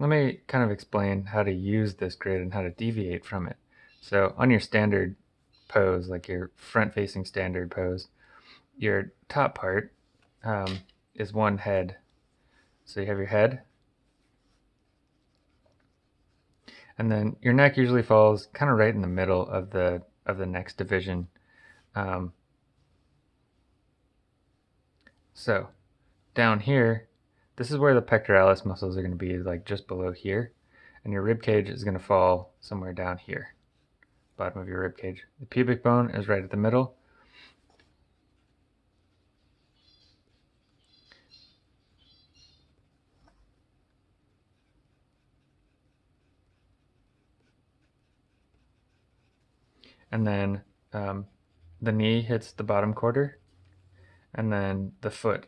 let me kind of explain how to use this grid and how to deviate from it. So on your standard pose, like your front-facing standard pose, your top part um, is one head. So you have your head, and then your neck usually falls kind of right in the middle of the of the next division. Um, so down here, this is where the pectoralis muscles are going to be, like just below here, and your rib cage is going to fall somewhere down here, bottom of your rib cage. The pubic bone is right at the middle. And then um, the knee hits the bottom quarter, and then the foot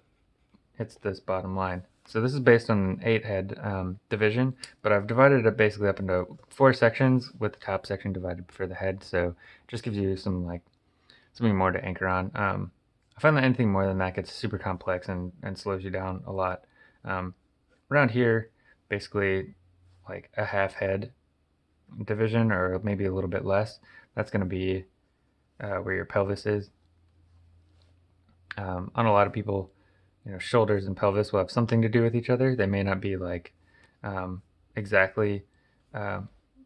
hits this bottom line. So this is based on an eight head um, division, but I've divided it basically up into four sections with the top section divided for the head. So just gives you some like something more to anchor on. Um, I find that anything more than that gets super complex and, and slows you down a lot. Um, around here, basically like a half head division or maybe a little bit less, that's going to be uh, where your pelvis is. Um, on a lot of people, you know, shoulders and pelvis will have something to do with each other. They may not be like um, exactly uh,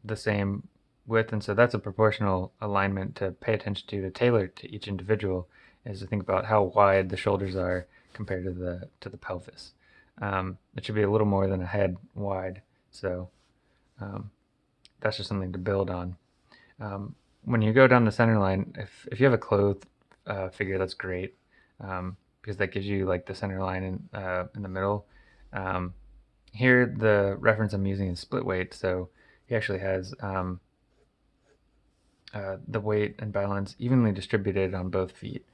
the same width, and so that's a proportional alignment to pay attention to to tailor to each individual. Is to think about how wide the shoulders are compared to the to the pelvis. Um, it should be a little more than a head wide, so um, that's just something to build on. Um, when you go down the center line, if if you have a clothed uh, figure, that's great um, because that gives you like the center line in, uh, in the middle. Um, here, the reference I'm using is split weight, so he actually has um, uh, the weight and balance evenly distributed on both feet.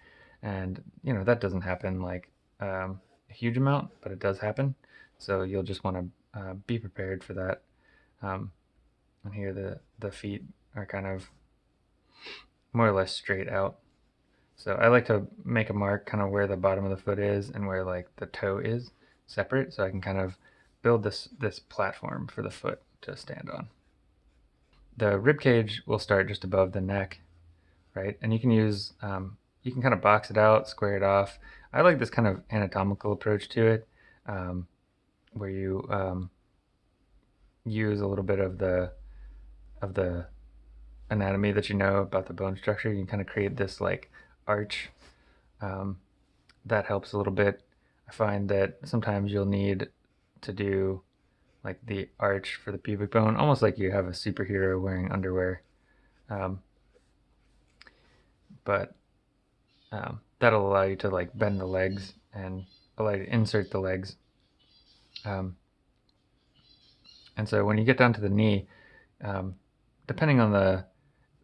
And, you know, that doesn't happen like um, a huge amount, but it does happen. So you'll just want to uh, be prepared for that. Um, and here the, the feet are kind of more or less straight out. So I like to make a mark kind of where the bottom of the foot is and where like the toe is separate so I can kind of build this, this platform for the foot to stand on. The rib cage will start just above the neck, right? And you can use, um, you can kind of box it out, square it off. I like this kind of anatomical approach to it um, where you um, use a little bit of the of the anatomy that you know about the bone structure. You can kind of create this like arch. Um, that helps a little bit. I find that sometimes you'll need to do like the arch for the pubic bone, almost like you have a superhero wearing underwear. Um, but um, that'll allow you to like bend the legs and allow you to insert the legs. Um, and so when you get down to the knee, um, depending on the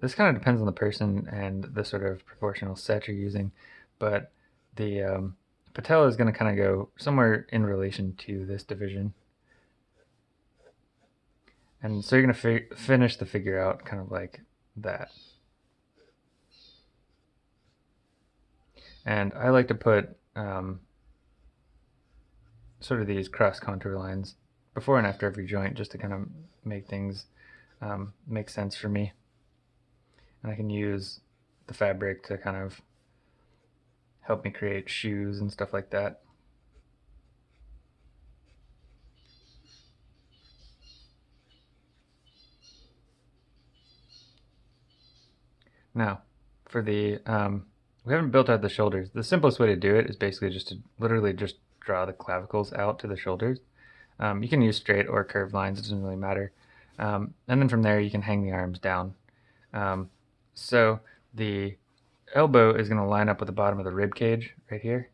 this kind of depends on the person and the sort of proportional set you're using, but the um, patella is going to kind of go somewhere in relation to this division. And so you're going to fi finish the figure out kind of like that. And I like to put um, sort of these cross contour lines before and after every joint just to kind of make things um, make sense for me and I can use the fabric to kind of help me create shoes and stuff like that. Now, for the, um, we haven't built out the shoulders. The simplest way to do it is basically just to literally just draw the clavicles out to the shoulders. Um, you can use straight or curved lines, it doesn't really matter. Um, and then from there you can hang the arms down. Um, so the elbow is going to line up with the bottom of the rib cage right here.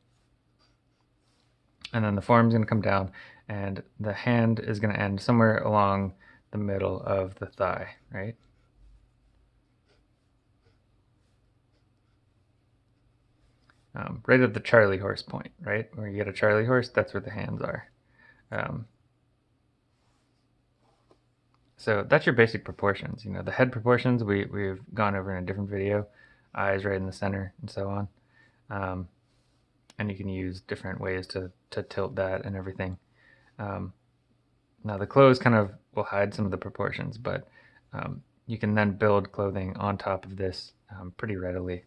And then the forearm is going to come down and the hand is going to end somewhere along the middle of the thigh, right? Um, right at the Charlie horse point, right? Where you get a Charlie horse, that's where the hands are. Um, so that's your basic proportions. You know, the head proportions we, we've gone over in a different video, eyes right in the center and so on. Um, and you can use different ways to, to tilt that and everything. Um, Now the clothes kind of will hide some of the proportions, but um, you can then build clothing on top of this um, pretty readily.